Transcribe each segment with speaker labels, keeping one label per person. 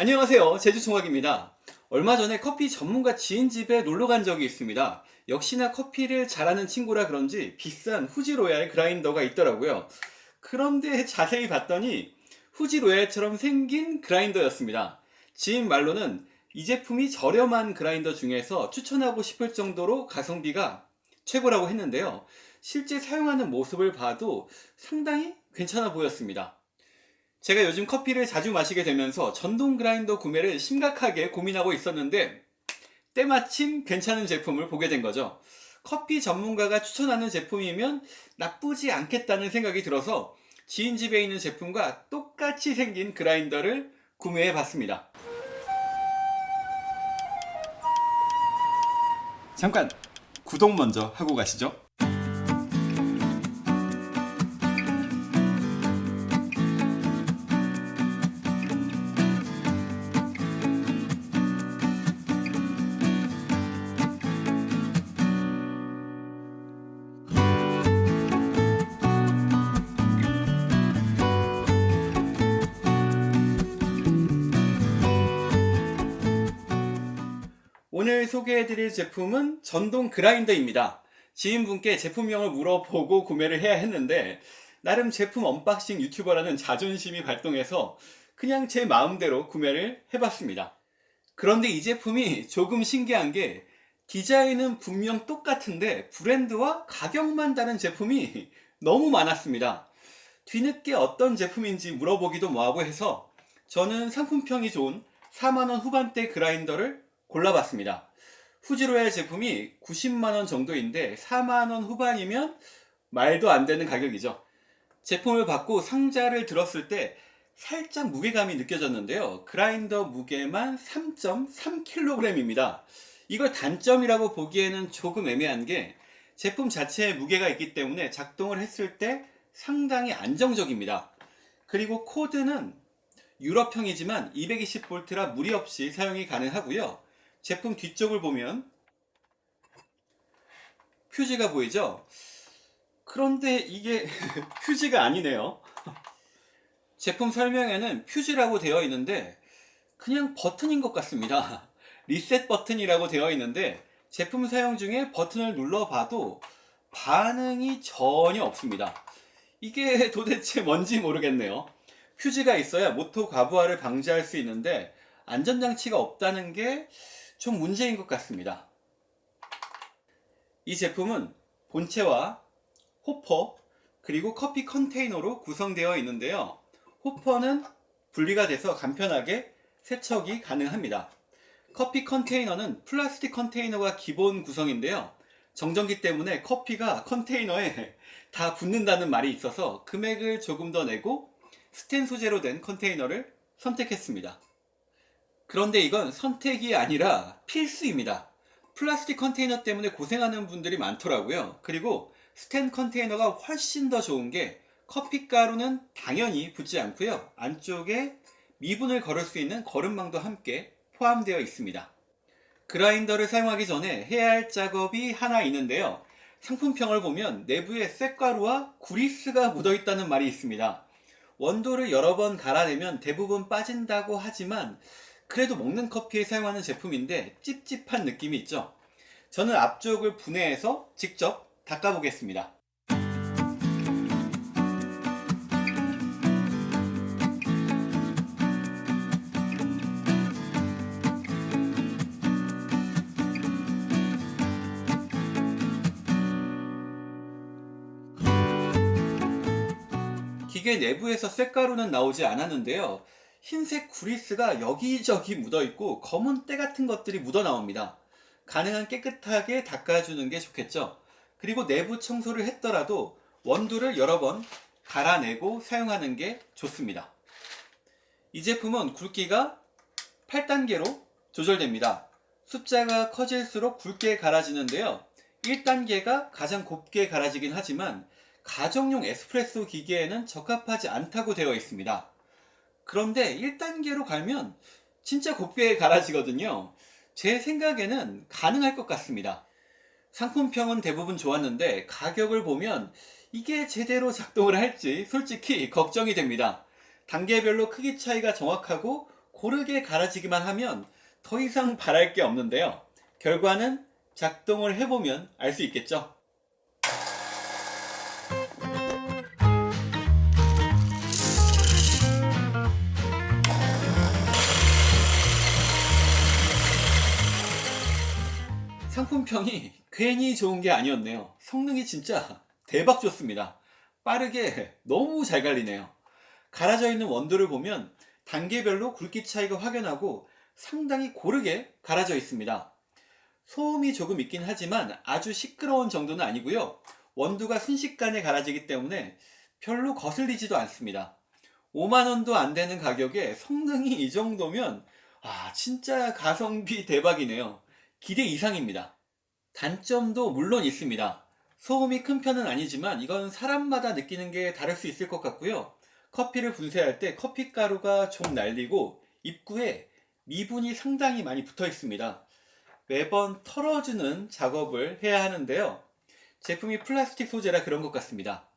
Speaker 1: 안녕하세요. 제주총각입니다. 얼마 전에 커피 전문가 지인 집에 놀러 간 적이 있습니다. 역시나 커피를 잘하는 친구라 그런지 비싼 후지로얄 그라인더가 있더라고요. 그런데 자세히 봤더니 후지로얄처럼 생긴 그라인더였습니다. 지인 말로는 이 제품이 저렴한 그라인더 중에서 추천하고 싶을 정도로 가성비가 최고라고 했는데요. 실제 사용하는 모습을 봐도 상당히 괜찮아 보였습니다 제가 요즘 커피를 자주 마시게 되면서 전동 그라인더 구매를 심각하게 고민하고 있었는데 때마침 괜찮은 제품을 보게 된 거죠. 커피 전문가가 추천하는 제품이면 나쁘지 않겠다는 생각이 들어서 지인 집에 있는 제품과 똑같이 생긴 그라인더를 구매해 봤습니다. 잠깐 구독 먼저 하고 가시죠. 오늘 소개해드릴 제품은 전동 그라인더입니다. 지인분께 제품명을 물어보고 구매를 해야 했는데 나름 제품 unboxing 유튜버라는 자존심이 발동해서 그냥 제 마음대로 구매를 해봤습니다. 그런데 이 제품이 조금 신기한 게 디자인은 분명 똑같은데 브랜드와 가격만 다른 제품이 너무 많았습니다. 뒤늦게 어떤 제품인지 물어보기도 뭐하고 해서 저는 상품평이 좋은 4만원 후반대 그라인더를 골라봤습니다. 후지로얄 제품이 90만원 정도인데 4만원 후반이면 말도 안 되는 가격이죠. 제품을 받고 상자를 들었을 때 살짝 무게감이 느껴졌는데요. 그라인더 무게만 3.3kg입니다. 이걸 단점이라고 보기에는 조금 애매한 게 제품 자체에 무게가 있기 때문에 작동을 했을 때 상당히 안정적입니다. 그리고 코드는 유럽형이지만 220V라 무리 없이 사용이 가능하고요. 제품 뒤쪽을 보면 퓨즈가 보이죠? 그런데 이게 퓨즈가 아니네요. 제품 설명에는 퓨즈라고 되어 있는데 그냥 버튼인 것 같습니다. 리셋 버튼이라고 되어 있는데 제품 사용 중에 버튼을 눌러봐도 반응이 전혀 없습니다. 이게 도대체 뭔지 모르겠네요. 퓨즈가 있어야 모터 과부하를 방지할 수 있는데 안전장치가 없다는 게 좀 문제인 것 같습니다. 이 제품은 본체와 호퍼 그리고 커피 컨테이너로 구성되어 있는데요. 호퍼는 분리가 돼서 간편하게 세척이 가능합니다. 커피 컨테이너는 플라스틱 컨테이너가 기본 구성인데요. 정전기 때문에 커피가 컨테이너에 다 붙는다는 말이 있어서 금액을 조금 더 내고 스텐 소재로 된 컨테이너를 선택했습니다. 그런데 이건 선택이 아니라 필수입니다. 플라스틱 컨테이너 때문에 고생하는 분들이 많더라고요. 그리고 스텐 컨테이너가 훨씬 더 좋은 게 커피가루는 당연히 붙지 않고요. 안쪽에 미분을 걸을 수 있는 거름망도 함께 포함되어 있습니다. 그라인더를 사용하기 전에 해야 할 작업이 하나 있는데요. 상품평을 보면 내부에 쇳가루와 구리스가 묻어 있다는 말이 있습니다. 원도를 여러 번 갈아내면 대부분 빠진다고 하지만 그래도 먹는 커피에 사용하는 제품인데 찝찝한 느낌이 있죠? 저는 앞쪽을 분해해서 직접 닦아 보겠습니다. 기계 내부에서 쇳가루는 나오지 않았는데요 흰색 구리스가 여기저기 묻어있고 검은 때 같은 것들이 묻어 나옵니다. 가능한 깨끗하게 닦아주는 게 좋겠죠. 그리고 내부 청소를 했더라도 원두를 여러 번 갈아내고 사용하는 게 좋습니다. 이 제품은 굵기가 8단계로 조절됩니다. 숫자가 커질수록 굵게 갈아지는데요. 1단계가 가장 곱게 갈아지긴 하지만 가정용 에스프레소 기계에는 적합하지 않다고 되어 있습니다. 그런데 1단계로 가면 진짜 곱게 갈아지거든요. 제 생각에는 가능할 것 같습니다. 상품평은 대부분 좋았는데 가격을 보면 이게 제대로 작동을 할지 솔직히 걱정이 됩니다. 단계별로 크기 차이가 정확하고 고르게 갈아지기만 하면 더 이상 바랄 게 없는데요. 결과는 작동을 해보면 알 수 있겠죠. 상품평이 괜히 좋은 게 아니었네요. 성능이 진짜 대박 좋습니다. 빠르게 너무 잘 갈리네요. 갈아져 있는 원두를 보면 단계별로 굵기 차이가 확연하고 상당히 고르게 갈아져 있습니다. 소음이 조금 있긴 하지만 아주 시끄러운 정도는 아니고요. 원두가 순식간에 갈아지기 때문에 별로 거슬리지도 않습니다. 5만원도 안 되는 가격에 성능이 이 정도면 아 진짜 가성비 대박이네요. 기대 이상입니다. 단점도 물론 있습니다. 소음이 큰 편은 아니지만 이건 사람마다 느끼는 게 다를 수 있을 것 같고요. 커피를 분쇄할 때 커피 가루가 좀 날리고 입구에 미분이 상당히 많이 붙어 있습니다. 매번 털어주는 작업을 해야 하는데요. 제품이 플라스틱 소재라 그런 것 같습니다.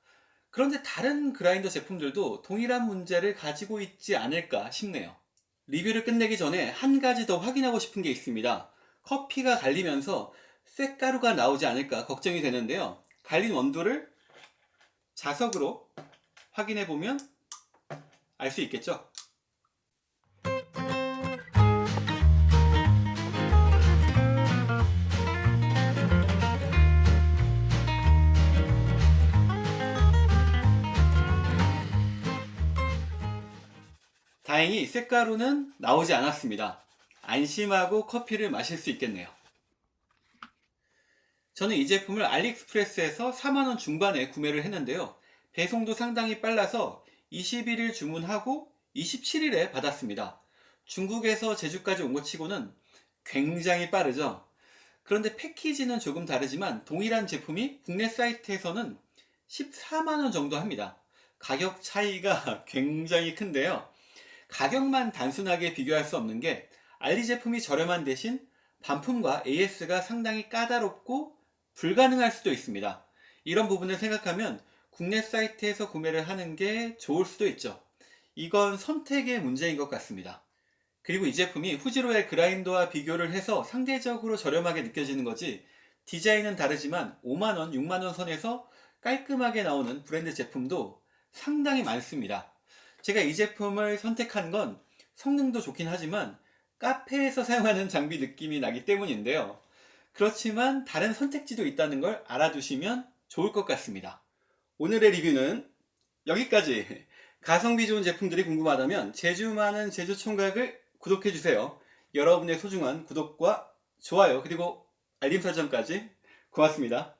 Speaker 1: 그런데 다른 그라인더 제품들도 동일한 문제를 가지고 있지 않을까 싶네요. 리뷰를 끝내기 전에 한 가지 더 확인하고 싶은 게 있습니다. 커피가 갈리면서 쇳가루가 나오지 않을까 걱정이 되는데요. 갈린 원두를 자석으로 확인해 보면 알 수 있겠죠? 다행히 쇳가루는 나오지 않았습니다. 안심하고 커피를 마실 수 있겠네요. 저는 이 제품을 알리익스프레스에서 4만원 중반에 구매를 했는데요. 배송도 상당히 빨라서 21일 주문하고 27일에 받았습니다. 중국에서 제주까지 온 것 치고는 굉장히 빠르죠. 그런데 패키지는 조금 다르지만 동일한 제품이 국내 사이트에서는 14만원 정도 합니다. 가격 차이가 굉장히 큰데요. 가격만 단순하게 비교할 수 없는 게 알리 제품이 저렴한 대신 반품과 AS가 상당히 까다롭고 불가능할 수도 있습니다. 이런 부분을 생각하면 국내 사이트에서 구매를 하는 게 좋을 수도 있죠. 이건 선택의 문제인 것 같습니다. 그리고 이 제품이 후지로의 그라인더와 비교를 해서 상대적으로 저렴하게 느껴지는 거지 디자인은 다르지만 5만원, 6만원 선에서 깔끔하게 나오는 브랜드 제품도 상당히 많습니다. 제가 이 제품을 선택한 건 성능도 좋긴 하지만 카페에서 사용하는 장비 느낌이 나기 때문인데요. 그렇지만 다른 선택지도 있다는 걸 알아두시면 좋을 것 같습니다. 오늘의 리뷰는 여기까지 가성비 좋은 제품들이 궁금하다면 제주 많은 제주 총각을 구독해주세요. 여러분의 소중한 구독과 좋아요 그리고 알림 설정까지 고맙습니다.